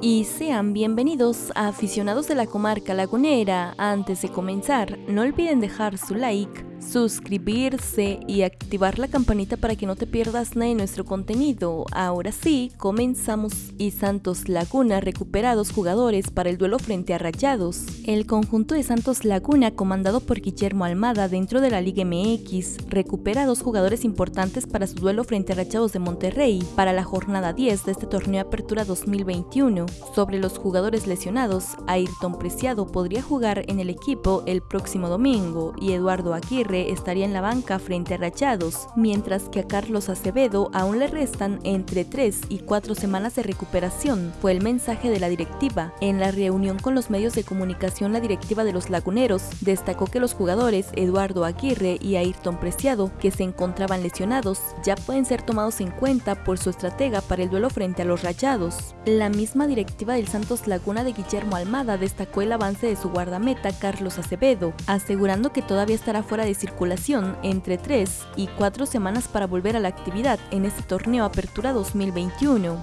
y sean bienvenidos a aficionados de la comarca lagunera. Antes de comenzar, no olviden dejar su like, suscribirse y activar la campanita para que no te pierdas nada de nuestro contenido. Ahora sí, comenzamos. Y Santos Laguna recuperados jugadores para el duelo frente a Rayados. El conjunto de Santos Laguna, comandado por Guillermo Almada dentro de la Liga MX, recupera dos jugadores importantes para su duelo frente a Rayados de Monterrey para la jornada 10 de este torneo Apertura 2021. Sobre los jugadores lesionados, Ayrton Preciado podría jugar en el equipo el próximo domingo y Eduardo Aguirre estaría en la banca frente a Rayados, mientras que a Carlos Acevedo aún le restan entre 3 y 4 semanas de recuperación, fue el mensaje de la directiva. En la reunión con los medios de comunicación, la directiva de los Laguneros destacó que los jugadores Eduardo Aguirre y Ayrton Preciado, que se encontraban lesionados, ya pueden ser tomados en cuenta por su estratega para el duelo frente a los Rayados. La misma directiva del Santos Laguna de Guillermo Almada destacó el avance de su guardameta Carlos Acevedo, asegurando que todavía estará fuera de circulación entre 3 y 4 semanas para volver a la actividad en este torneo Apertura 2021.